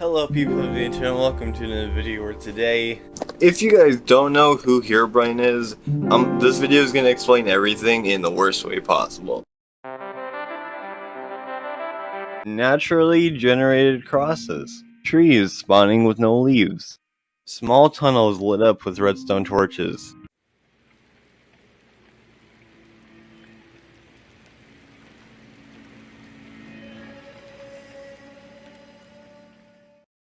Hello people of the internet, welcome to another video where today... If you guys don't know who Herobrine is, um, this video is going to explain everything in the worst way possible. Naturally generated crosses. Trees spawning with no leaves. Small tunnels lit up with redstone torches.